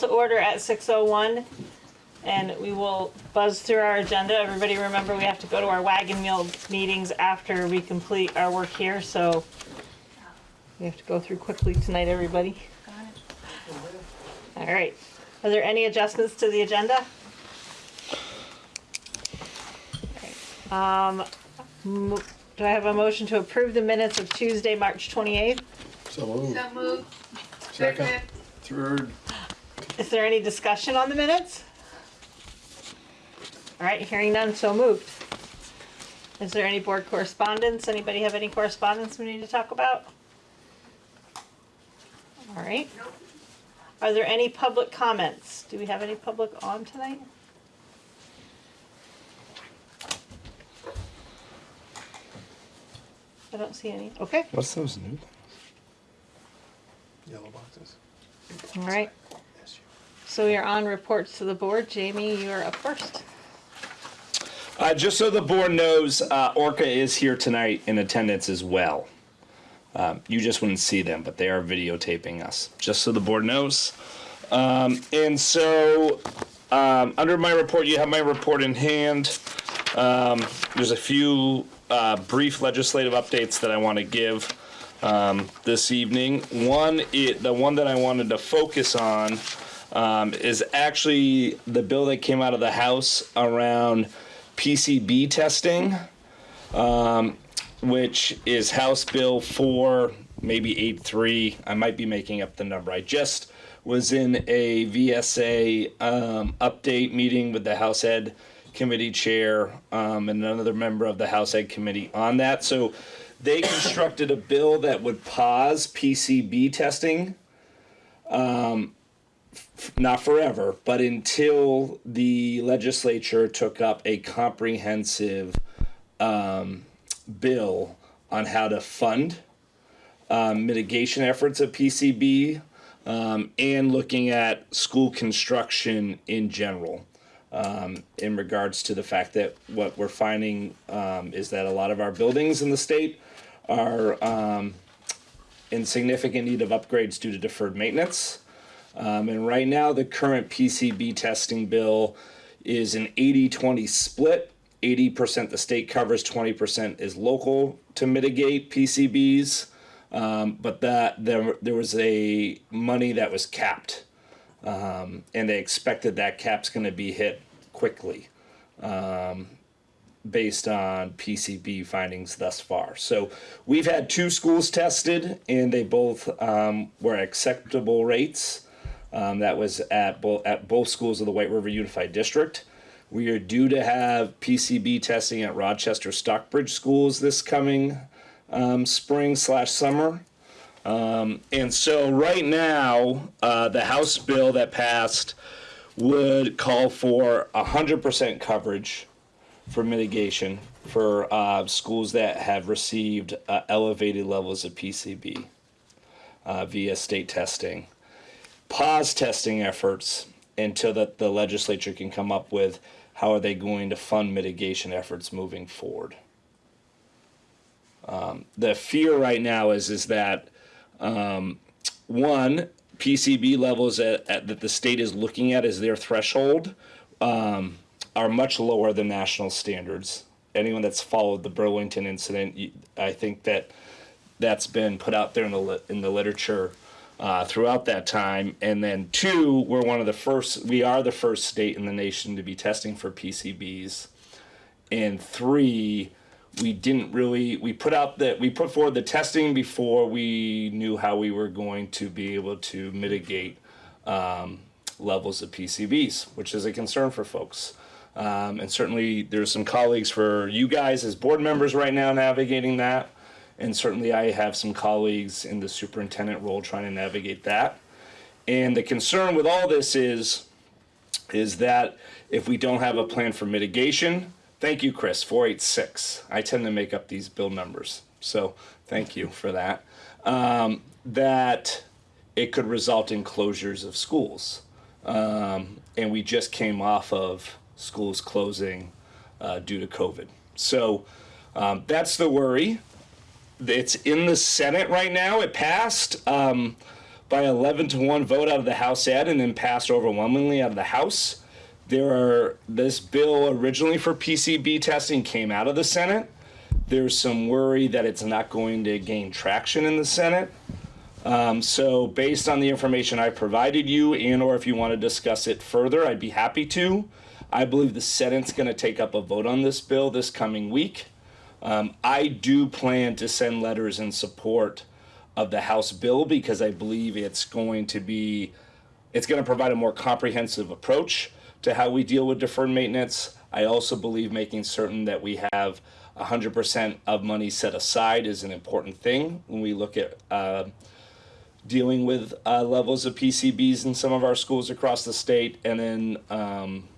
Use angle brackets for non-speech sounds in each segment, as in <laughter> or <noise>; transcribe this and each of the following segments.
to order at 6:01. And we will buzz through our agenda. Everybody remember, we have to go to our wagon wheel meetings after we complete our work here, so we have to go through quickly tonight, everybody. All right. Are there any adjustments to the agenda? Um, do I have a motion to approve the minutes of Tuesday, March 28th? So moved. So moved. Second. Second. Third. Is there any discussion on the minutes? All right, hearing none, so moved. Is there any board correspondence? Anybody have any correspondence we need to talk about? All right. Nope. Are there any public comments? Do we have any public on tonight? I don't see any. Okay, What's those new? things? Yellow boxes. all right. So we are on reports to the board. Jamie, you are up first. Uh, just so the board knows, uh, Orca is here tonight in attendance as well. Um, you just wouldn't see them, but they are videotaping us, just so the board knows. Um, and so, um, under my report, you have my report in hand. Um, there's a few uh, brief legislative updates that I want to give um, this evening. One, it, the one that I wanted to focus on um, is actually the bill that came out of the House around PCB testing, um, which is House Bill 4, maybe 8.3. I might be making up the number. I just was in a VSA um, update meeting with the House Ed Committee Chair um, and another member of the House Ed Committee on that. So they <coughs> constructed a bill that would pause PCB testing not forever, but until the legislature took up a comprehensive um, bill on how to fund um, mitigation efforts of PCB um, and looking at school construction in general. Um, in regards to the fact that what we're finding um, is that a lot of our buildings in the state are um, in significant need of upgrades due to deferred maintenance. Um, and right now, the current PCB testing bill is an 80 20 split. 80% the state covers, 20% is local to mitigate PCBs. Um, but that there, there was a money that was capped, um, and they expected that cap's going to be hit quickly based on PCB findings thus far. So we've had two schools tested, and they both um, were acceptable rates. Um, that was at both at both schools of the White River Unified District. We are due to have PCB testing at Rochester Stockbridge schools this coming um, spring slash summer. Um, and so right now, uh, the House bill that passed would call for 100% coverage for mitigation for uh, schools that have received uh, elevated levels of PCB uh, via state testing. Pause testing efforts until that the legislature can come up with how are they going to fund mitigation efforts moving forward. Um, the fear right now is is that um, one PCB levels at, at, that the state is looking at as their threshold um, are much lower than national standards. Anyone that's followed the Burlington incident, I think that that's been put out there in the in the literature uh, throughout that time. And then two, we're one of the first. We are the first state in the nation to be testing for PCBs. And three, we didn't really we put out that we put forward the testing before we knew how we were going to be able to mitigate um, levels of PCBs, which is a concern for folks. Um, and certainly there's some colleagues for you guys as board members right now navigating that. And certainly I have some colleagues in the superintendent role trying to navigate that. And the concern with all this is, is that if we don't have a plan for mitigation, thank you, Chris, 486. I tend to make up these bill numbers. So thank you for that. Um, that it could result in closures of schools. Um, and we just came off of schools closing uh, due to COVID. So um, that's the worry. It's in the Senate right now. It passed, um, by 11 to 1 vote out of the House Ed and then passed overwhelmingly out of the House. There are, this bill originally for PCB testing came out of the Senate. There's some worry that it's not going to gain traction in the Senate. Um, so based on the information I provided you and or if you want to discuss it further, I'd be happy to. I believe the Senate's going to take up a vote on this bill this coming week. Um, I do plan to send letters in support of the House bill because I believe it's going to be, it's going to provide a more comprehensive approach to how we deal with deferred maintenance. I also believe making certain that we have 100% of money set aside is an important thing when we look at uh, dealing with uh, levels of PCBs in some of our schools across the state. And then, um,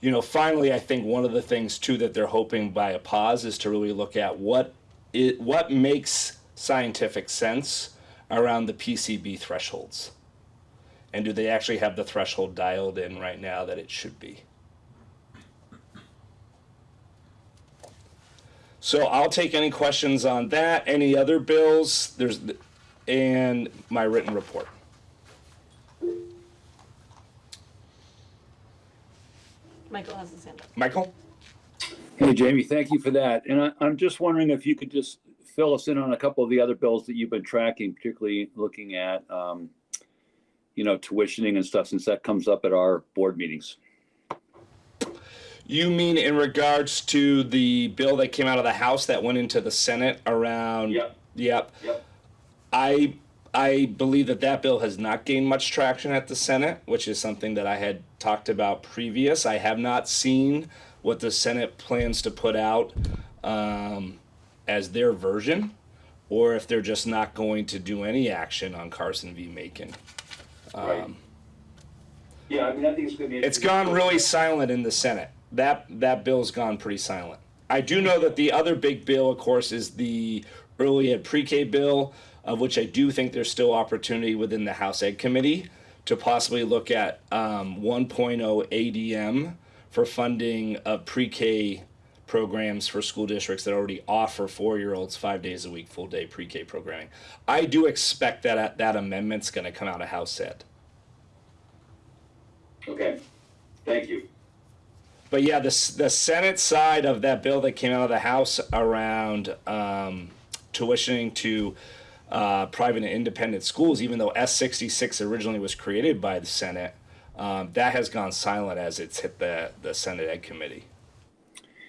you know, finally, I think one of the things too that they're hoping by a pause is to really look at what it what makes scientific sense around the PCB thresholds, and do they actually have the threshold dialed in right now that it should be? So I'll take any questions on that. Any other bills? There's and my written report. Michael has his hand up. Michael? Hey, Jamie, thank you for that. And I, I'm just wondering if you could just fill us in on a couple of the other bills that you've been tracking, particularly looking at, um, you know, tuitioning and stuff, since that comes up at our board meetings. You mean in regards to the bill that came out of the House that went into the Senate around? Yep. Yep. Yep. I I believe that that bill has not gained much traction at the Senate, which is something that I had talked about previous. I have not seen what the Senate plans to put out um, as their version, or if they're just not going to do any action on Carson v. Makin. Right. Yeah, I mean, I think it's gonna be. It's gone really silent in the Senate. That that bill's gone pretty silent. I do know that the other big bill, of course, is the early ed pre-K bill, of which I do think there's still opportunity within the House Ed Committee to possibly look at um, 1.0 ADM for funding of pre-K programs for school districts that already offer four-year-olds five days a week full day pre-K programming. I do expect that that amendment's going to come out of House Ed. Okay, thank you. But yeah, the the Senate side of that bill that came out of the House around um, tuitioning to uh, private and independent schools, even though S sixty six originally was created by the Senate, um, that has gone silent as it's hit the the Senate Ed Committee.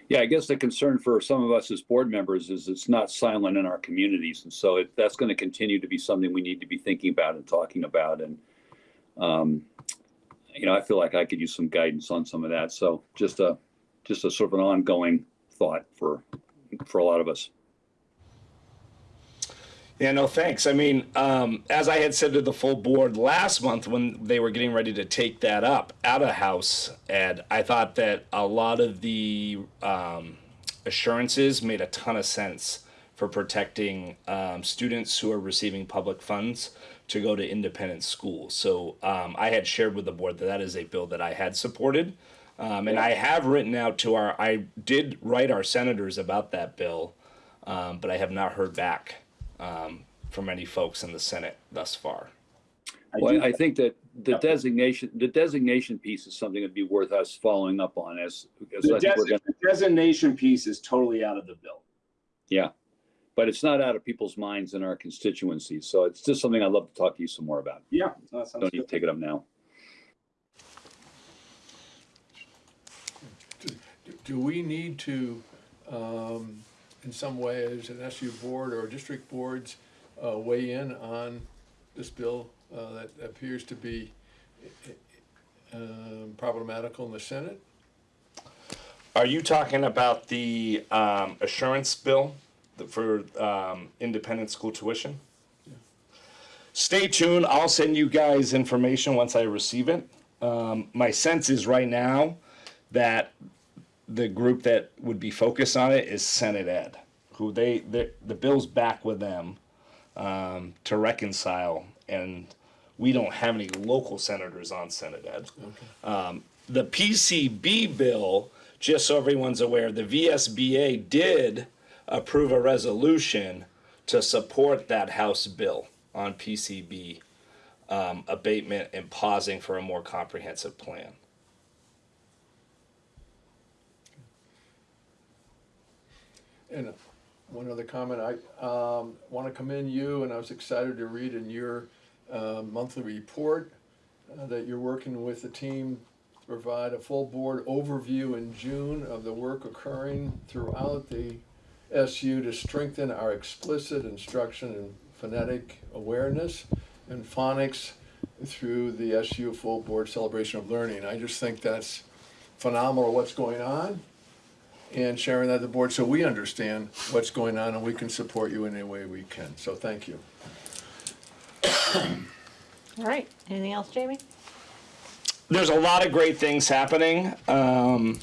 Yeah, I guess the concern for some of us as board members is it's not silent in our communities. And so it, that's going to continue to be something we need to be thinking about and talking about. And, um, you know, I feel like I could use some guidance on some of that. So just a, just a sort of an ongoing thought for, for a lot of us. Yeah, no, thanks. I mean, um, as I had said to the full board last month when they were getting ready to take that up out of House Ed, I thought that a lot of the um, assurances made a ton of sense for protecting um, students who are receiving public funds to go to independent schools. So um, I had shared with the board that that is a bill that I had supported. Um, and I have written out to our, I did write our senators about that bill, um, but I have not heard back um, from any folks in the Senate thus far. Well, I think that the designation, the designation piece is something that'd be worth us following up on as, as The I think we're gonna, the designation piece is totally out of the bill. yeah. But it's not out of people's minds in our constituencies. So it's just something I'd love to talk to you some more about. Yeah. that sounds Don't need to take it up now. Do we need to, um, in some way, as an SU board or district boards, uh, weigh in on this bill, uh, that appears to be, um, problematical in the Senate? Are you talking about the um, assurance bill for um, independent school tuition? Stay tuned. I'll send you guys information once I receive it. Um, my sense is right now that the group that would be focused on it is Senate Ed, who they the, bill's back with them um, to reconcile, and we don't have any local senators on Senate Ed. Um, the PCB bill, just so everyone's aware, the VSBA did approve a resolution to support that House bill. on PCB um, abatement and pausing for a more comprehensive plan. And one other comment, I um, want to commend you, and I was excited to read in your uh, monthly report uh, that you're working with the team to provide a full board overview in June of the work occurring throughout the SU to strengthen our explicit instruction in phonetic awareness and phonics through the SU Full Board Celebration of Learning. I just think that's phenomenal what's going on and sharing that with the board so we understand what's going on and we can support you in any way we can. So thank you. All right, anything else, Jamie? there's a lot of great things happening. Um,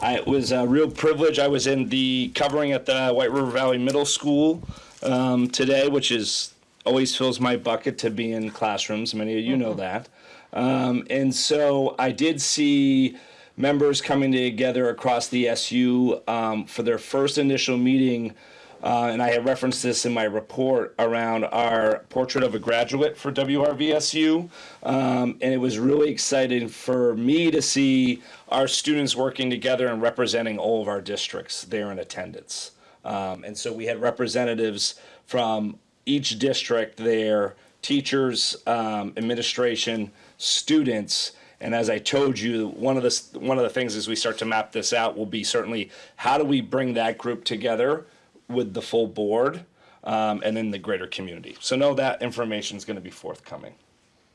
I, it was a real privilege. I was in the covering at the White River Valley Middle School um, today, which is always fills my bucket to be in classrooms. Many of you know that. Um, and so I did see members coming together across the SU um, for their first initial meeting. Uh, and I have referenced this in my report around our portrait of a graduate for WRVSU. Um, and it was really exciting for me to see our students working together and representing all of our districts there in attendance. Um, and so we had representatives from each district there, teachers, um, administration, students. And as I told you, one of the one of the things as we start to map this out will be certainly how do we bring that group together with the full board um, and then the greater community. So know that information is going to be forthcoming.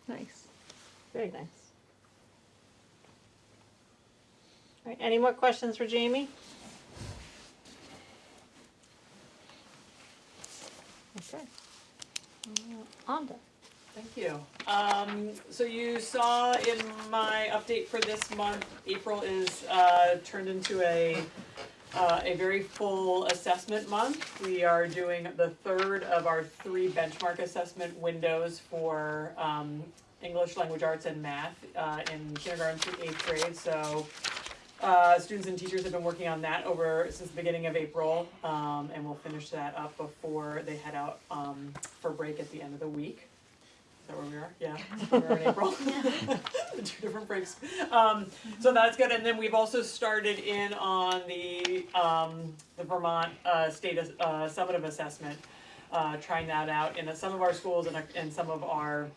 Nice, very nice. All right, any more questions for Jamie? Okay. Uh, Anda. Thank you. Um, so you saw in my update for this month, April is, uh, turned into a, uh, a very full assessment month. We are doing the third of our three benchmark assessment windows for, um, English, language arts, and math, uh, in kindergarten through eighth grade, so, uh, students and teachers have been working on that over, since the beginning of April, um, and we'll finish that up before they head out, um, for break at the end of the week. Is that where we are? Yeah, <laughs> we are in April. <laughs> <laughs> Two different breaks. Um, so that's good, and then we've also started in on the, um, the Vermont, uh, State, uh, Summative Assessment. Uh, trying that out in some of our schools and, and some of our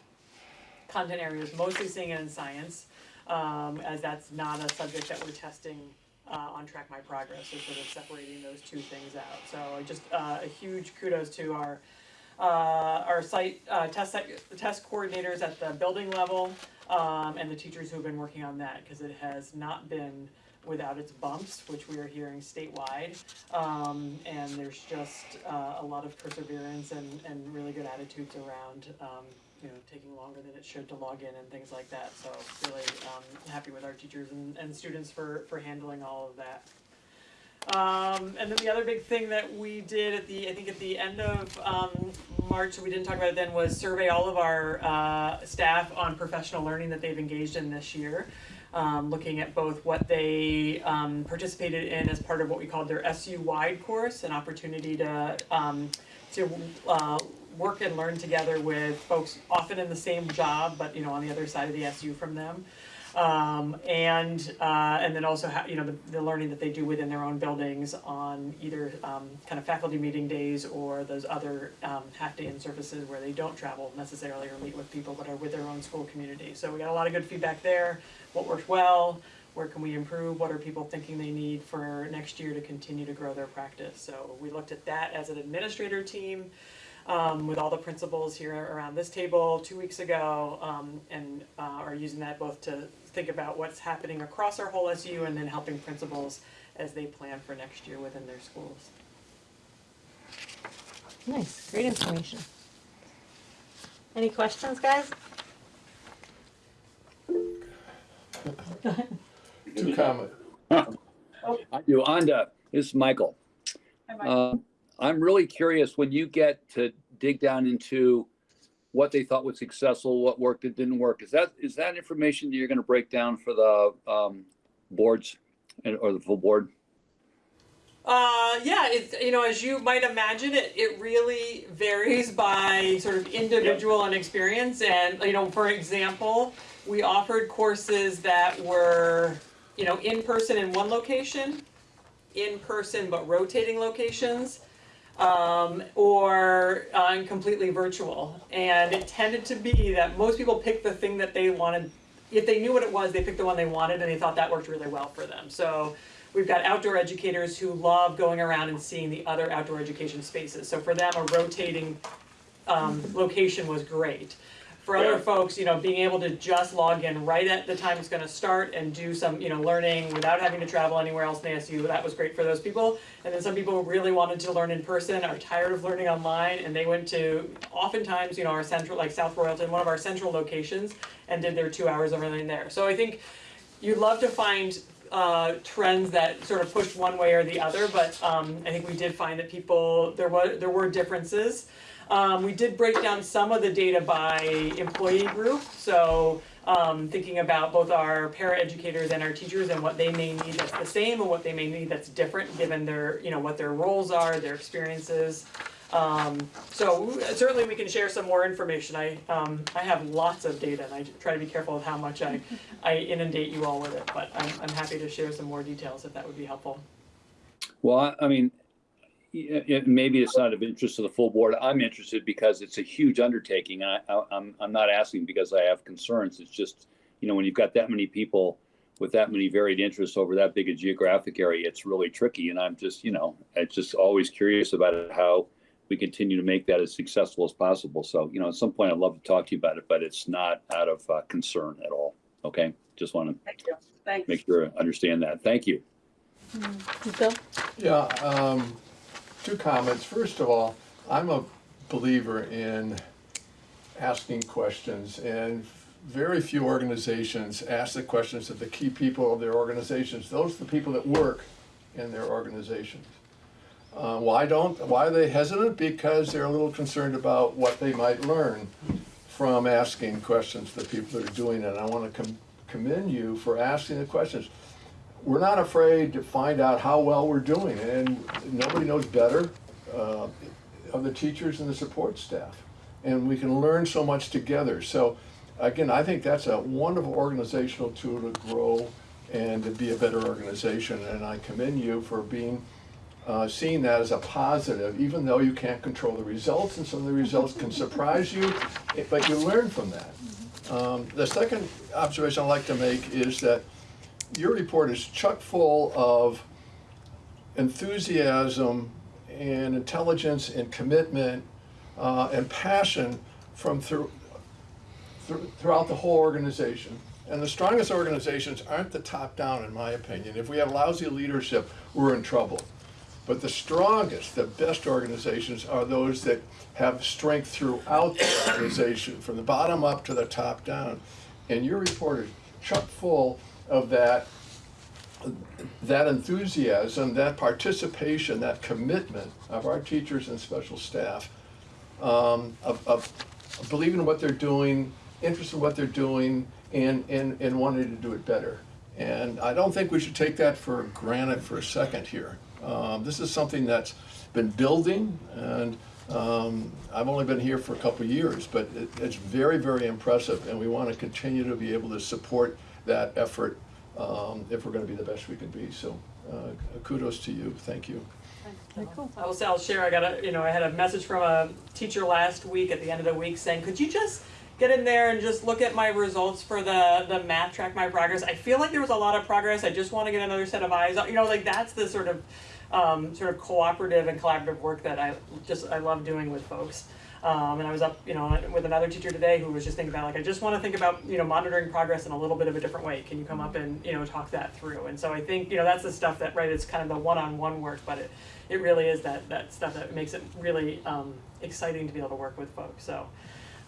content areas, mostly seeing it in science. Um, as that's not a subject that we're testing, uh, on Track My Progress, so sort of separating those two things out. So just, uh, a huge kudos to our, uh, our site, uh, test, test coordinators at the building level, um, and the teachers who've been working on that, cause it has not been without its bumps, which we are hearing statewide. Um, and there's just, uh, a lot of perseverance and, and really good attitudes around, um, you know, taking longer than it should to log in and things like that, so really, um, happy with our teachers and, and students for, for handling all of that. Um, and then the other big thing that we did at the, I think at the end of, um, March, we didn't talk about it then, was survey all of our, uh, staff on professional learning that they've engaged in this year. Um, looking at both what they, um, participated in as part of what we called their SU-wide course, an opportunity to, um, to, uh, work and learn together with folks often in the same job, but, you know, on the other side of the SU from them. Um, and, uh, and then also, you know, the, the learning that they do within their own buildings on either, um, kind of faculty meeting days or those other, um, half-day in services where they don't travel necessarily or meet with people, but are with their own school community. So we got a lot of good feedback there, what worked well, where can we improve, what are people thinking they need for next year to continue to grow their practice. So we looked at that as an administrator team, um, with all the principals here around this table two weeks ago, um, and, uh, are using that both to think about what's happening across our whole SU and then helping principals as they plan for next year within their schools. Nice, great information. Any questions, guys? Two comments. I do. Anda, this is Michael. Um, I'm really curious when you get to dig down into what they thought was successful, what worked, that didn't work. Is that is that information that you're going to break down for the um, boards and, or the full board? Uh, yeah, you know as you might imagine, it it really varies by sort of individual and experience. And you know, for example, we offered courses that were you know in person in one location, in person but rotating locations, um, or uh, completely virtual. And it tended to be that most people picked the thing that they wanted. If they knew what it was, they picked the one they wanted, and they thought that worked really well for them. So we've got outdoor educators who love going around and seeing the other outdoor education spaces. So for them, a rotating um, location was great. For other Yeah. folks, you know, being able to just log in right at the time it's gonna start and do some, you know, learning without having to travel anywhere else in ASU, that was great for those people. And then some people really wanted to learn in person, are tired of learning online, and they went to, oftentimes, you know, our central, like South Royalton, one of our central locations, and did their two hours of learning there. So I think you'd love to find uh, trends that sort of pushed one way or the other, but um, I think we did find that people there were there were differences. Um, we did break down some of the data by employee group, so um, thinking about both our paraeducators and our teachers and what they may need that's the same and what they may need that's different given their you know what their roles are, their experiences. Um, so certainly we can share some more information. I, um, I have lots of data and I try to be careful of how much I, I inundate you all with it, but I'm, I'm happy to share some more details if that would be helpful. Well, I, mean, it, maybe it's not of interest to the full board. I'm interested because it's a huge undertaking. I, I, I'm, I'm not asking because I have concerns. It's just, you know, when you've got that many people with that many varied interests over that big a geographic area, it's really tricky. And I'm just, you know, I'm just always curious about it, how we continue to make that as successful as possible. So, you know, at some point I'd love to talk to you about it, but it's not out of uh, concern at all. Okay. Just want to Thank you. Thanks. make sure I understand that. Thank you. Bill? Yeah, um, two comments. First of all, I'm a believer in asking questions and very few organizations ask the questions of the key people of their organizations. Those are the people that work in their organizations. Uh, why don't, why are they hesitant? Because they're a little concerned about what they might learn from asking questions to the people that are doing it. And I want to com- commend you for asking the questions we're not afraid to find out how well we're doing, and nobody knows better uh, of the teachers and the support staff. And we can learn so much together. So, again, I think that's a wonderful organizational tool to grow and to be a better organization. And I commend you for being uh, seeing that as a positive, even though you can't control the results, and some of the results can surprise you, but you learn from that. Um, the second observation I'd like to make is that your report is chock full of enthusiasm and intelligence and commitment uh, and passion from through, through, throughout the whole organization. And the strongest organizations aren't the top down, in my opinion. If we have lousy leadership, we're in trouble. But the strongest, the best organizations are those that have strength throughout the organization, from the bottom up to the top down. And your report is chock full of that, that enthusiasm, that participation, that commitment of our teachers and special staff, um, of, of believing in what they're doing, interested in what they're doing, and, and, and wanting to do it better. And I don't think we should take that for granted for a second here. Um, this is something that's been building, and um, I've only been here for a couple years, but it, it's very, very impressive, and we want to continue to be able to support that effort um, if we're going to be the best we can be. So uh, kudos to you. Thank you. I will say, I'll share, I got a, you know, I had a message from a teacher last week at the end of the week saying, could you just get in there and just look at my results for the, the math track my progress? I feel like there was a lot of progress, I just wanna get another set of eyes, you know, like that's the sort of, um, sort of cooperative and collaborative work that I just, I love doing with folks. Um, and I was up, you know, with another teacher today who was just thinking about like, I just want to think about, you know, monitoring progress in a little bit of a different way. Can you come up and, you know, talk that through? And so I think, you know, that's the stuff that, right, it's kind of the one-on-one work, but it, it really is that, that stuff that makes it really, um, exciting to be able to work with folks, so.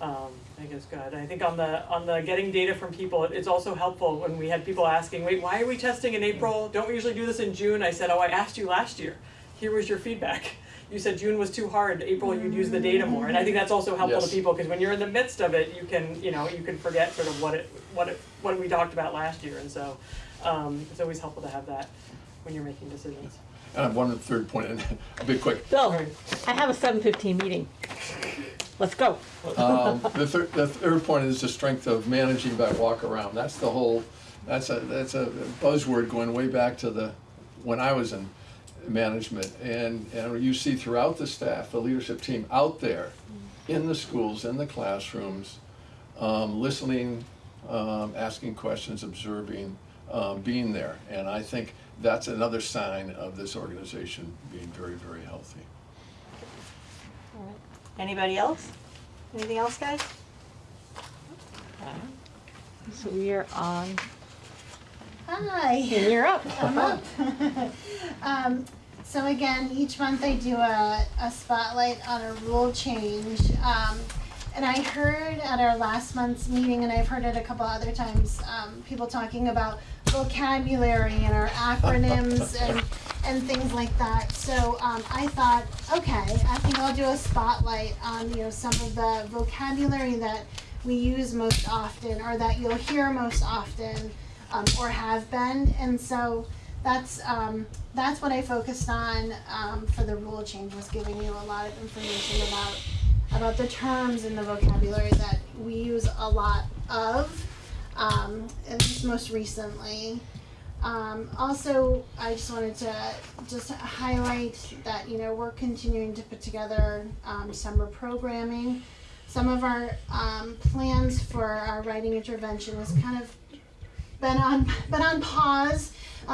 Um, I think it's good. I think on the, on the getting data from people, it- it's also helpful when we had people asking, wait, why are we testing in April? Don't we usually do this in June? I said, oh, I asked you last year. Here was your feedback. You said June was too hard, April you'd use the data more, and I think that's also helpful to people, because when you're in the midst of it, you can, you know, you can forget sort of what it, what it, what we talked about last year, and so, um, it's always helpful to have that. when you're making decisions. And I have one third point, and I'll be quick. Bill, I have a seven fifteen meeting. Let's go. Um, the third, the third point is the strength of managing by walk around. That's the whole, that's a, that's a buzzword going way back to the, when I was in management. And, and you see throughout the staff, the leadership team out there, in the schools, in the classrooms, um, listening, um, asking questions, observing, um, being there. And I think that's another sign of this organization being very, very healthy. All right. Anybody else? Anything else, guys? So we are on, Hi, you're up. <laughs> I'm up. <laughs> um, so again, each month I do a, a spotlight on a rule change. Um, and I heard at our last month's meeting, and I've heard it a couple other times, um, people talking about vocabulary and our acronyms <laughs> and, and things like that. So um, I thought, okay, I think I'll do a spotlight on you know some of the vocabulary that we use most often, or that you'll hear most often um, or have been. And so that's um, that's what I focused on um, for the rule change was giving you a lot of information about about the terms and the vocabulary that we use a lot of, um, most recently. Um, also, I just wanted to just highlight that you know we're continuing to put together um, summer programming. Some of our um, plans for our writing intervention has kind of been on been on pause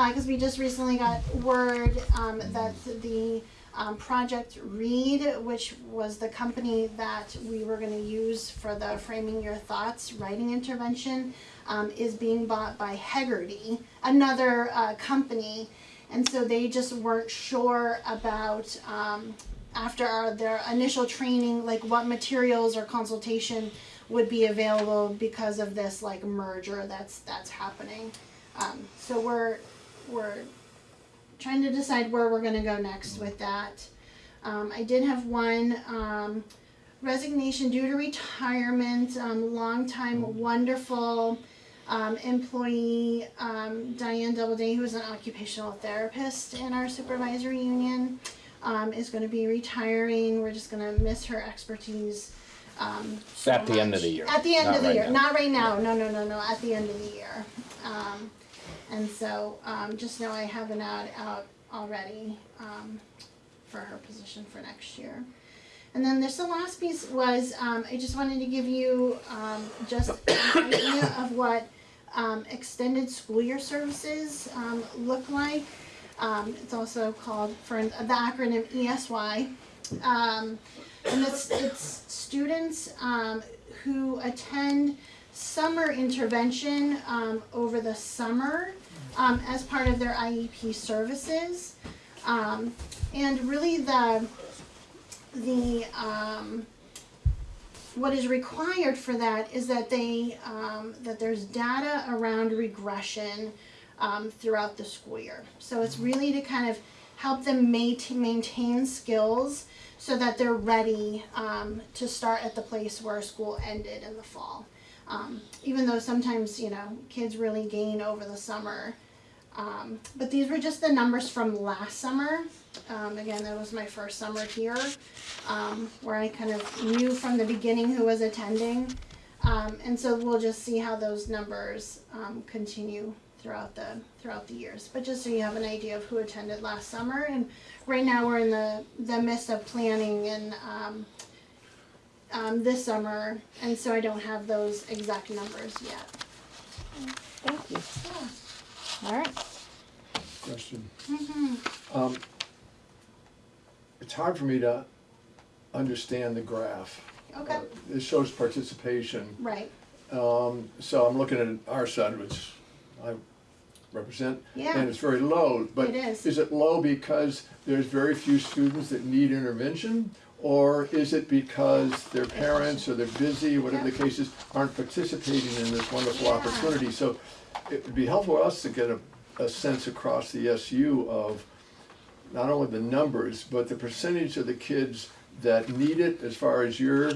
because we just recently got word um, that the um, Project Read, which was the company that we were going to use for the Framing Your Thoughts writing intervention, um, is being bought by Heggerty, another uh, company, and so they just weren't sure about um, after our, their initial training, like what materials or consultation would be available because of this like merger that's that's happening. Um, so we're we're trying to decide where we're going to go next with that. Um, I did have one um, resignation due to retirement. Um, longtime wonderful um, employee um, Diane Doubleday, who is an occupational therapist in our supervisory union, um, is going to be retiring. We're just going to miss her expertise. Um, so At the end of the year, At the end not of the right year, now. not right now. No, no, no, no. At the end of the year. Um, and so um, just know I have an ad out already um, for her position for next year. And then this the last piece was um, I just wanted to give you um, just an idea of what um, extended school year services um, look like. Um, it's also called for the acronym ESY. And it's, it's students um, who attend summer intervention um, over the summer um, as part of their IEP services. Um, and really the the um, what is required for that is that they um, that there's data around regression throughout the school year. So it's really to kind of help them maintain skills so that they're ready um, to start at the place where school ended in the fall. Um, even though sometimes you know kids really gain over the summer, um, but these were just the numbers from last summer. Um, again, that was my first summer here, um, where I kind of knew from the beginning who was attending. Um, and so we'll just see how those numbers um, continue throughout the throughout the years. But just so you have an idea of who attended last summer, and right now we're in the the midst of planning and um, um, this summer, and so I don't have those exact numbers yet. Thank you. All right. Question. Um, It's hard for me to understand the graph. Okay. Uh, It shows participation, Right. um, so I'm looking at our side, which I represent, Yeah. and it's very low, but It is. is it low because there's very few students that need intervention? Or is it because their parents or they're busy, whatever the case is, aren't participating in this wonderful opportunity? So it would be helpful for us to get a, a sense across the SU of not only the numbers, but the percentage of the kids that need it as far as your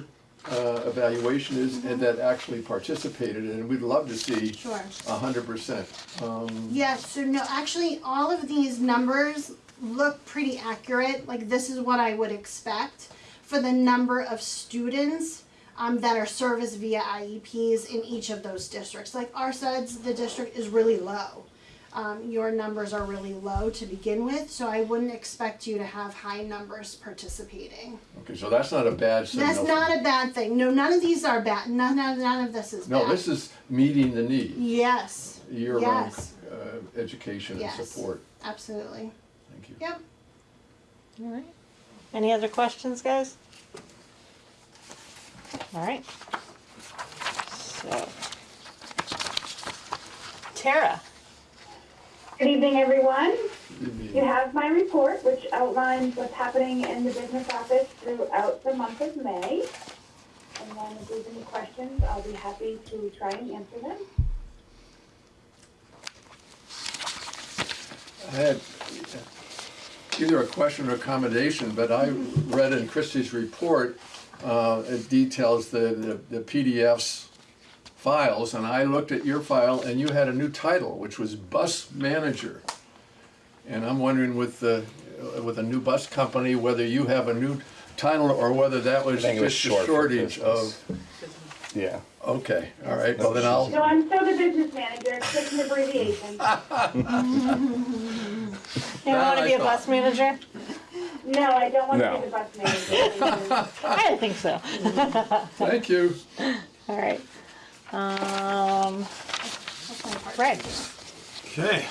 uh, evaluation is and that actually participated, and we'd love to see Sure. a hundred percent. Um, Yeah, so no, actually, all of these numbers look pretty accurate. Like, this is what I would expect for the number of students um, that are serviced via IEPs in each of those districts. Like, our SEDS, the district is really low. Um, your numbers are really low to begin with, so I wouldn't expect you to have high numbers participating. Okay, so that's not a bad signal. That's not a bad thing. No, none of these are bad. None, none, none of this is bad. No, this is meeting the need, Yes, year-round Yes. uh, education and Yes. support. absolutely. Thank you. Yep. All right. Any other questions, guys? All right. So, Tara. Good evening, everyone. Good meeting. You have my report, which outlines what's happening in the business office throughout the month of May. And then if there's any questions, I'll be happy to try and answer them. I had either a question or accommodation, but I read in Christie's report, uh, it details the, the the PDFs files, and I looked at your file, and you had a new title, which was bus manager. And I'm wondering with the, with a new bus company, whether you have a new title, or whether that was think it was just a short shortage of. Yeah. okay, all right, well then I'll, So I'm still the business manager, it's just an abbreviation. <laughs> <laughs> You don't want to be a bus manager? No, I don't want to No. be the bus manager. <laughs> I didn't think so. <laughs> thank you. All right. Um, Greg. Okay.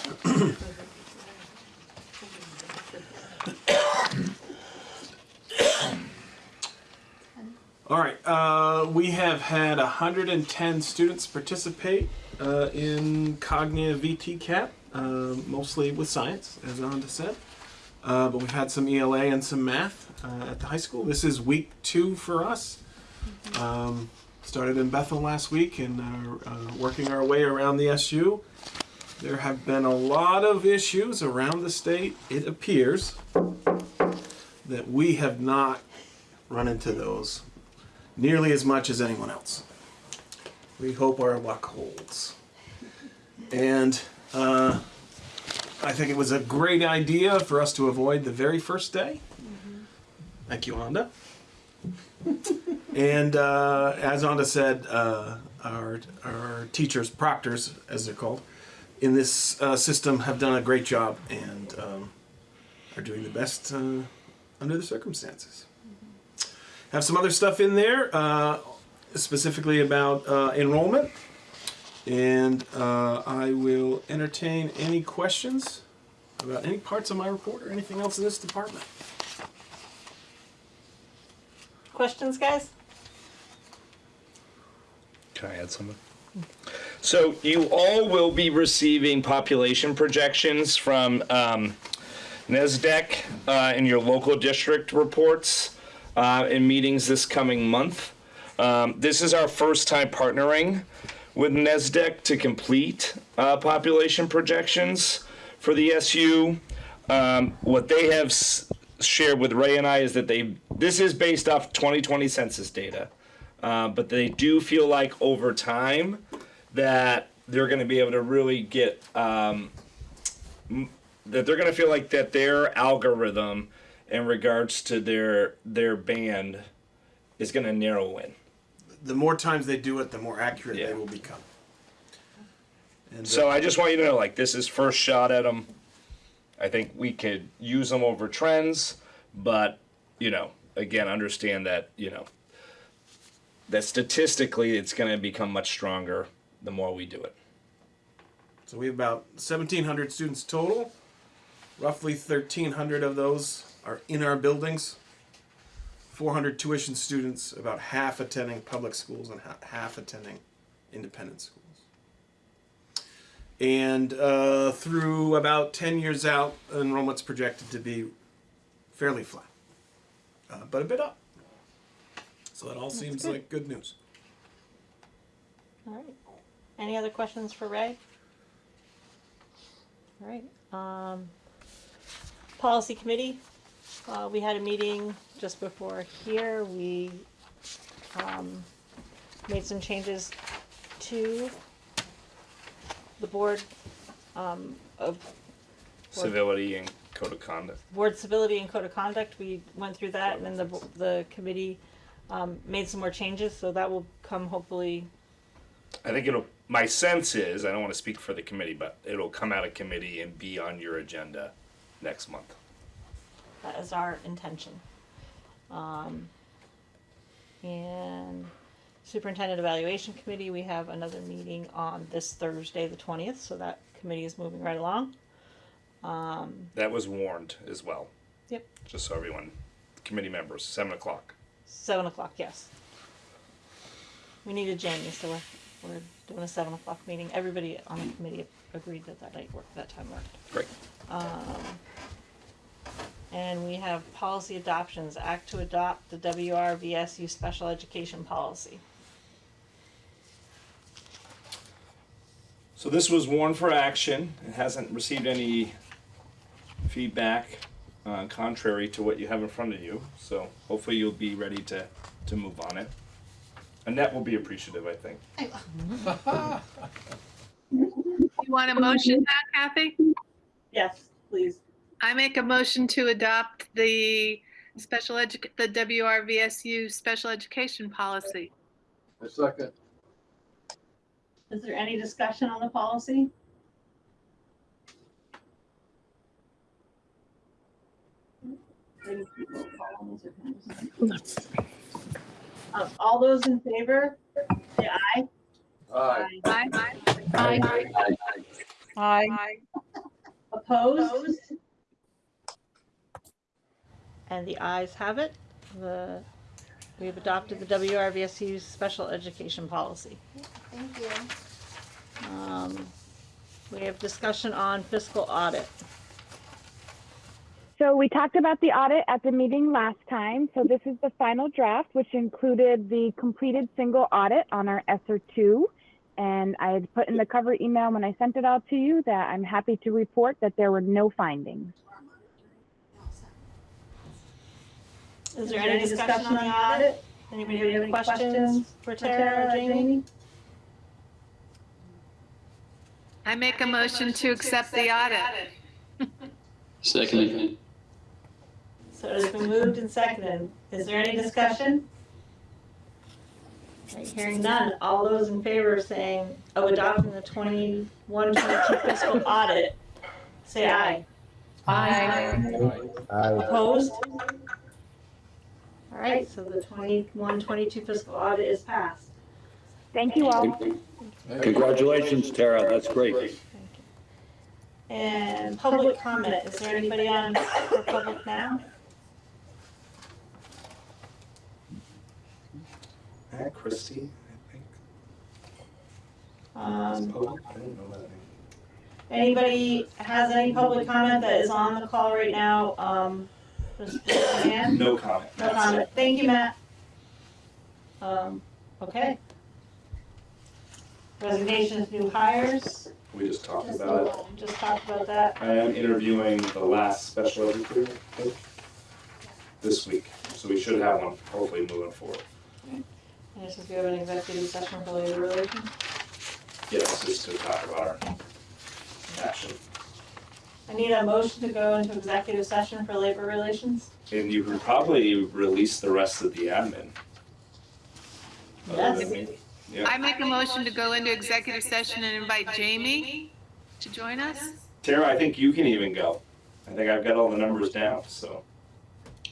All right. Uh, we have had 110 students participate uh, in Cognia VTCAP, uh, mostly with science, as Ananda said. Uh, but we've had some ELA and some math uh, at the high school. This is week two for us. Um, started in Bethel last week and are uh, working our way around the SU. There have been a lot of issues around the state. It appears that we have not run into those nearly as much as anyone else. We hope our luck holds. And uh, I think it was a great idea for us to avoid the very first day. Thank you, Anda. and uh, as Anda said, uh, our, our teachers, proctors, as they're called, in this uh, system have done a great job and um, are doing the best uh, under the circumstances. Have some other stuff in there, uh, specifically about uh, enrollment, and uh, I will entertain any questions about any parts of my report or anything else in this department. Questions, guys? Can I add something? So you all will be receiving population projections from um, NESDEC uh, in your local district reports uh, in meetings this coming month. Um, this is our first time partnering with NESDEC to complete uh, population projections for the SU. Um, what they have shared with Ray and I is that they this is based off 2020 census data. Uh, but they do feel like over time that they're going to be able to really get um, that they're going to feel like that their algorithm in regards to their their band is going to narrow in. The more times they do it, the more accurate Yeah. they will become. And, uh, So I just want you to know, like, this is first shot at them. I think we could use them over trends, but you know, again, understand that you know that statistically it's going to become much stronger the more we do it. So we have about 1,700 students total. Roughly 1,300 of those are in our buildings. 400 tuition students, about half attending public schools and ha- half attending independent schools. And uh, through about 10 years out, enrollment's projected to be fairly flat, uh, but a bit up. So that all seems good. like good news. All right. Any other questions for Ray? All right. Um, policy committee. Uh, we had a meeting just before here. We um, made some changes to the board, um, of Civility and code of conduct. board civility and code of conduct, we went through that, and then the, bo- the committee, um, made some more changes, so that will come hopefully, I think it'll. My sense is, I don't want to speak for the committee, but it'll come out of committee and be on your agenda next month. That is our intention. Um, and superintendent evaluation committee, we have another meeting on this Thursday, the twentieth, so that committee is moving right along. Um, That was warned as well. Yep. Just so everyone, committee members, seven o'clock. seven o'clock, yes. We needed Jamie, so we're, we're doing a seven o'clock meeting. Everybody on the committee agreed that that night worked, that time worked. Great. And we have policy adoptions, act to adopt the WRVSU special education policy. So this was warned for action. It hasn't received any feedback uh, contrary to what you have in front of you. So hopefully you'll be ready to, to move on it. Annette will be appreciative, I think. <laughs> You want a motion now, Kathy? Yes, please. I make a motion to adopt the special edu, the WRVSU special education policy. A second. Is there any discussion on the policy? Um, all those in favor, say aye. Aye. Aye. Aye. Aye. Opposed? And the ayes have it. The, we have adopted the WRVSU special education policy. Thank you. Um, we have discussion on fiscal audit. So we talked about the audit at the meeting last time. So this is the final draft, which included the completed single audit on our ESSER two. And I had put in the cover email when I sent it out to you that I'm happy to report that there were no findings. Is there any discussion on the audit? Anybody have any questions for Tara or Jamie? I make a motion to accept the audit. Seconded. So it's been moved and seconded. Is there any discussion? Okay, Hearing none, all those in favor of saying, of adopting the 21-22 fiscal audit, say aye. Aye. Opposed? All right, so the 21-22 fiscal audit is passed. Thank you all. Congratulations, Tara. That's great. And public comment, is there anybody on for public now? Uh, Christie, I think. Um, I don't know anybody has any public comment that is on the call right now? Um, just raise your hand. No comment. No comment. Thank you, Matt. Um, okay. Resignations, new hires. We just talked about it. Just talked about that. I am interviewing the last special educator this week, so we should have one hopefully moving forward. And this is we have an executive session for labor relations. Yes, just to talk about our action. I need a motion to go into executive session for labor relations. And you could probably release the rest of the admin. Yes. Other. Yeah. I make a motion to go into executive session and invite Jamie to join us. Tara, I think you can even go. I think I've got all the numbers down, so.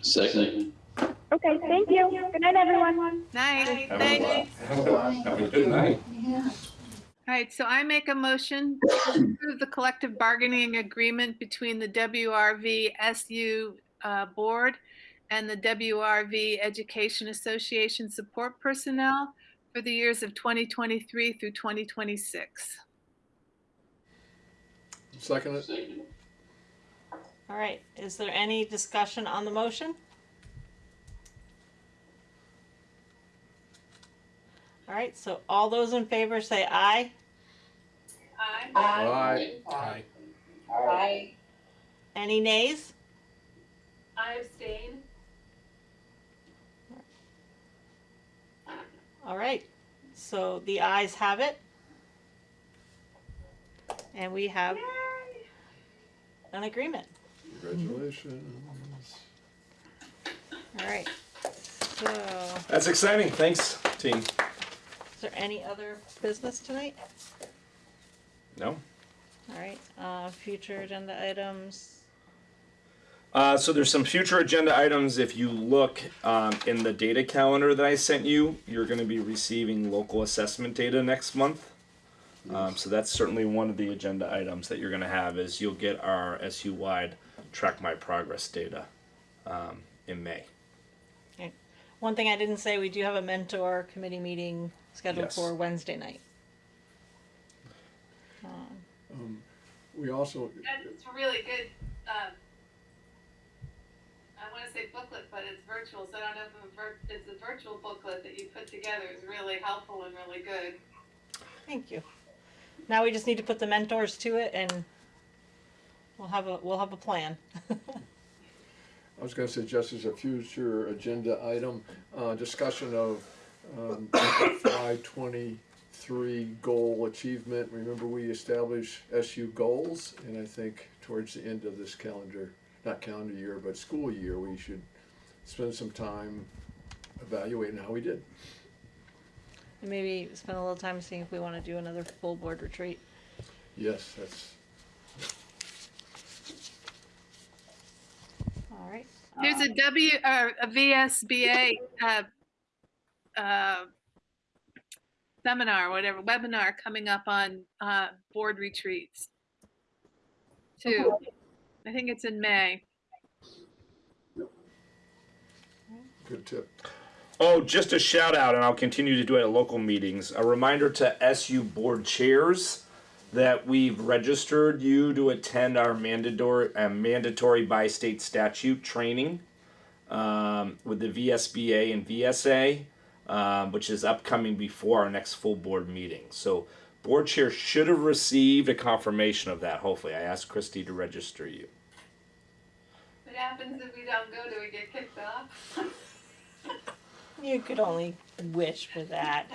Second. Okay, thank you. Good night, everyone. Night. Have Thanks. a, have a, have a good night. Yeah. All right, so I make a motion to approve the collective bargaining agreement between the WRV SU uh, Board and the WRV Education Association support personnel for the years of 2023 through 2026. Second it. All right, is there any discussion on the motion? All right, so all those in favor say aye. Aye. Aye. Aye. Any nays? I abstain. All right, so the ayes have it. And we have an agreement. Congratulations. All right, so That's exciting. Thanks, team. There any other business tonight? No. All right, uh, future agenda items. Uh, so there's some future agenda items. If you look um, in the data calendar that I sent you, you're going to be receiving local assessment data next month. Um, so that's certainly one of the agenda items that you're going to have is you'll get our SU wide track my progress data um, in May. Okay. One thing I didn't say, we do have a mentor committee meeting scheduled Yes. for Wednesday night. Um, Um, we also, That's a really good, um, I wanna say booklet, but it's virtual, so I don't know if a vir- it's a virtual booklet that you put together is really helpful and really good. Thank you. Now we just need to put the mentors to it and we'll have a, we'll have a plan. <laughs> I was gonna suggest as a future agenda item, uh, discussion of, um, FY twenty-three goal achievement. Remember, we established SU goals, and I think towards the end of this calendar, not calendar year, but school year, we should spend some time evaluating how we did. And maybe spend a little time seeing if we wanna do another full board retreat. Yes, that's, All right. There's a W, uh, a VSBA, uh, uh, seminar, whatever, webinar coming up on, uh, board retreats. Too. I think it's in May. good tip. Oh, just a shout out, and I'll continue to do it at local meetings. A reminder to SU board chairs that we've registered you to attend our mandatory uh, mandatory by state statute training um, with the VSBA and VSA, um, which is upcoming before our next full board meeting. So, board chair should have received a confirmation of that. Hopefully, I asked Christy to register you. What happens if we don't go? Do we get kicked off? You could only wish for that.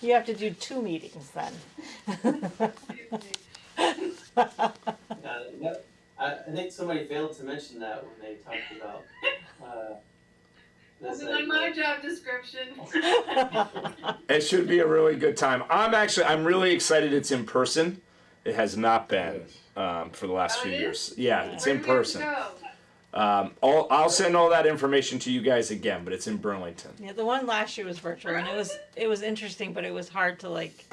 You have to do two meetings then. Uh, that- I, I think somebody failed to mention that when they talked about, uh, this. Wasn't on my job description. <laughs> It should be a really good time. I'm actually I'm really excited it's in person. It has not been um, for the last Oh, few years. Yeah, it's Where in do we have to person. go? Um, I'll, I'll send all that information to you guys again, but it's in Burlington. Yeah, the one last year was virtual and it was it was interesting, but it was hard to like.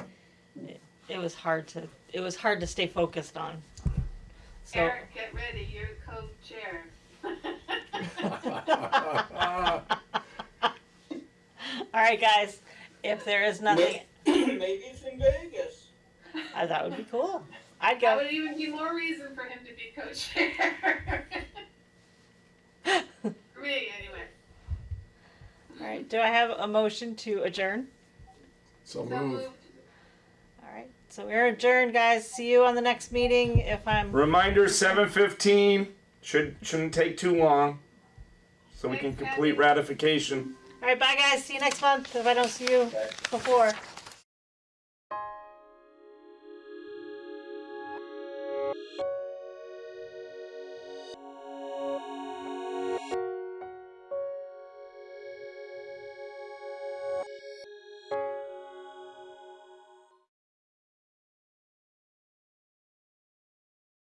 It, it was hard to it was hard to stay focused on. So Eric, get ready, you're co-chair. All right, guys, if there is nothing, <clears throat> Maybe it's in Vegas. uh, that would be cool. I'd That go. would even be more reason for him to be co-chair. <laughs> For me, anyway. All right, do I have a motion to adjourn? So So move. moved. All right, so we're adjourned, guys. See you on the next meeting. If I'm Reminder: seven fifteen. Should shouldn't take too long, so we can complete ratification. all right, bye, guys. See you next month. If I don't see you before.